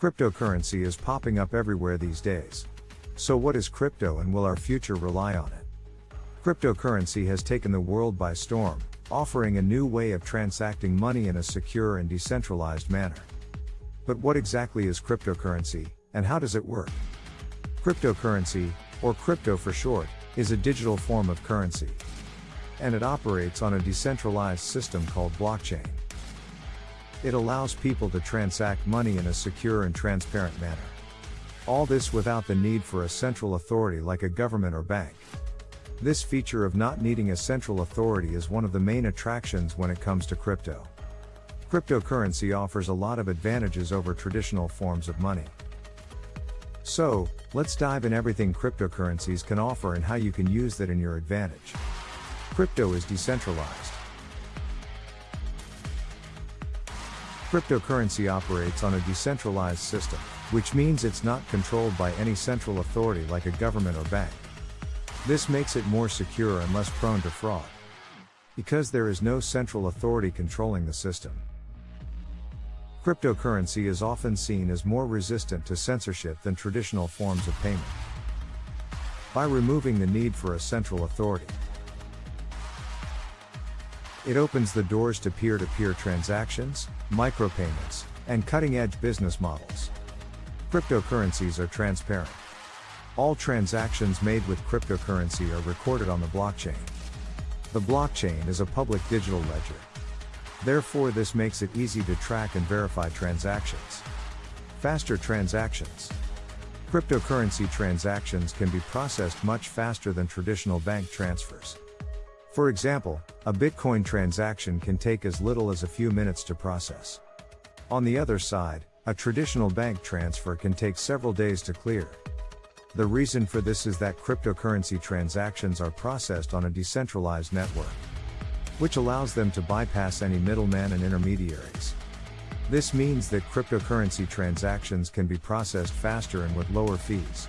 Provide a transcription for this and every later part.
Cryptocurrency is popping up everywhere these days. So, what is crypto and will our future rely on it? Cryptocurrency has taken the world by storm, offering a new way of transacting money in a secure and decentralized manner. But what exactly is cryptocurrency, and how does it work? Cryptocurrency, or crypto for short, is a digital form of currency. And it operates on a decentralized system called blockchain. It allows people to transact money in a secure and transparent manner. All this without the need for a central authority like a government or bank. This feature of not needing a central authority is one of the main attractions when it comes to crypto. Cryptocurrency offers a lot of advantages over traditional forms of money. So, let's dive in everything cryptocurrencies can offer and how you can use that in your advantage. Crypto is decentralized. Cryptocurrency operates on a decentralized system, which means it's not controlled by any central authority like a government or bank. This makes it more secure and less prone to fraud. Because there is no central authority controlling the system. Cryptocurrency is often seen as more resistant to censorship than traditional forms of payment. By removing the need for a central authority, it opens the doors to peer to peer transactions, micropayments, and cutting edge business models. Cryptocurrencies are transparent. All transactions made with cryptocurrency are recorded on the blockchain. The blockchain is a public digital ledger. Therefore, this makes it easy to track and verify transactions. Faster transactions. Cryptocurrency transactions can be processed much faster than traditional bank transfers. For example, a Bitcoin transaction can take as little as a few minutes to process. On the other side, a traditional bank transfer can take several days to clear. The reason for this is that cryptocurrency transactions are processed on a decentralized network, which allows them to bypass any middleman and intermediaries. This means that cryptocurrency transactions can be processed faster and with lower fees.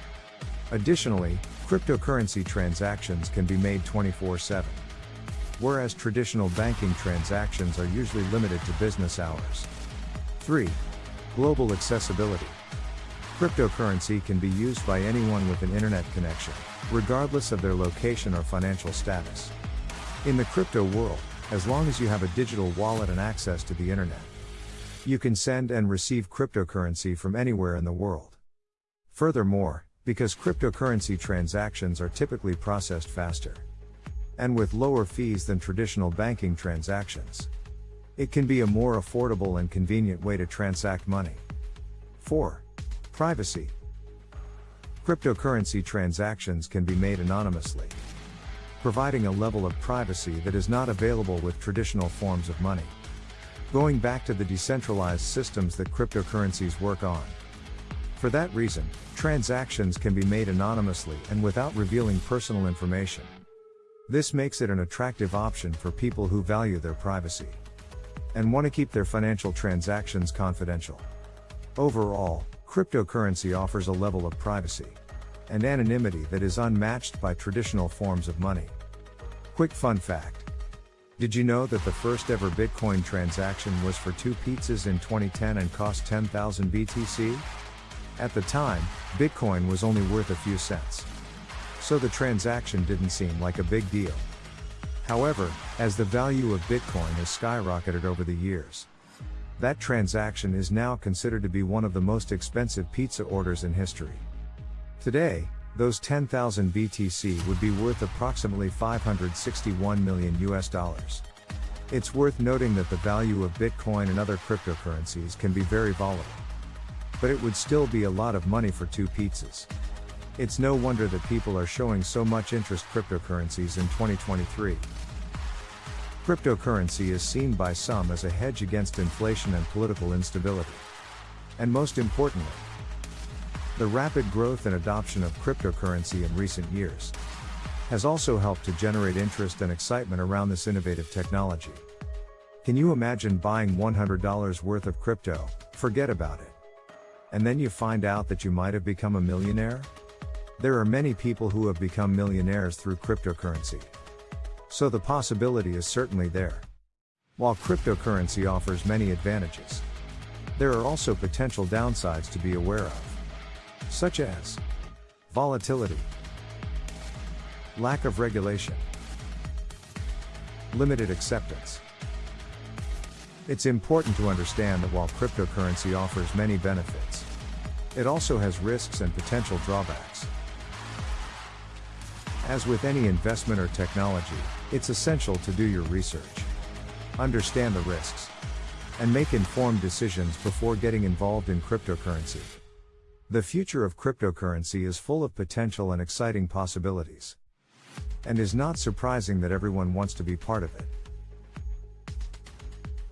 Additionally, cryptocurrency transactions can be made 24 7 whereas traditional banking transactions are usually limited to business hours. 3. Global accessibility. Cryptocurrency can be used by anyone with an internet connection, regardless of their location or financial status. In the crypto world, as long as you have a digital wallet and access to the internet, you can send and receive cryptocurrency from anywhere in the world. Furthermore, because cryptocurrency transactions are typically processed faster, and with lower fees than traditional banking transactions. It can be a more affordable and convenient way to transact money. 4. Privacy. Cryptocurrency transactions can be made anonymously, providing a level of privacy that is not available with traditional forms of money. Going back to the decentralized systems that cryptocurrencies work on. For that reason, transactions can be made anonymously and without revealing personal information. This makes it an attractive option for people who value their privacy and want to keep their financial transactions confidential. Overall, cryptocurrency offers a level of privacy and anonymity that is unmatched by traditional forms of money. Quick fun fact. Did you know that the first ever Bitcoin transaction was for two pizzas in 2010 and cost 10,000 BTC? At the time, Bitcoin was only worth a few cents so the transaction didn't seem like a big deal. However, as the value of Bitcoin has skyrocketed over the years, that transaction is now considered to be one of the most expensive pizza orders in history. Today, those 10,000 BTC would be worth approximately 561 million US dollars. It's worth noting that the value of Bitcoin and other cryptocurrencies can be very volatile. But it would still be a lot of money for two pizzas. It's no wonder that people are showing so much interest in cryptocurrencies in 2023. Cryptocurrency is seen by some as a hedge against inflation and political instability. And most importantly, the rapid growth and adoption of cryptocurrency in recent years has also helped to generate interest and excitement around this innovative technology. Can you imagine buying $100 worth of crypto, forget about it. And then you find out that you might have become a millionaire? There are many people who have become millionaires through cryptocurrency. So the possibility is certainly there. While cryptocurrency offers many advantages, There are also potential downsides to be aware of, such as volatility, lack of regulation, limited acceptance. It's important to understand that while cryptocurrency offers many benefits, it also has risks and potential drawbacks. As with any investment or technology, it's essential to do your research, understand the risks, and make informed decisions before getting involved in cryptocurrency. The future of cryptocurrency is full of potential and exciting possibilities. And is not surprising that everyone wants to be part of it.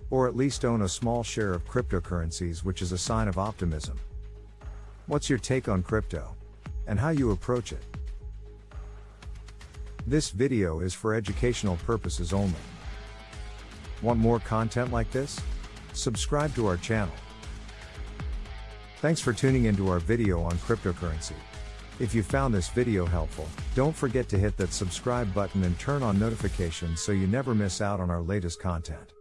Or at least own a small share of cryptocurrencies, which is a sign of optimism. What's your take on crypto? And how you approach it? This video is for educational purposes only. Want more content like this? Subscribe to our channel. Thanks for tuning into our video on cryptocurrency. If you found this video helpful, don't forget to hit that subscribe button and turn on notifications so you never miss out on our latest content.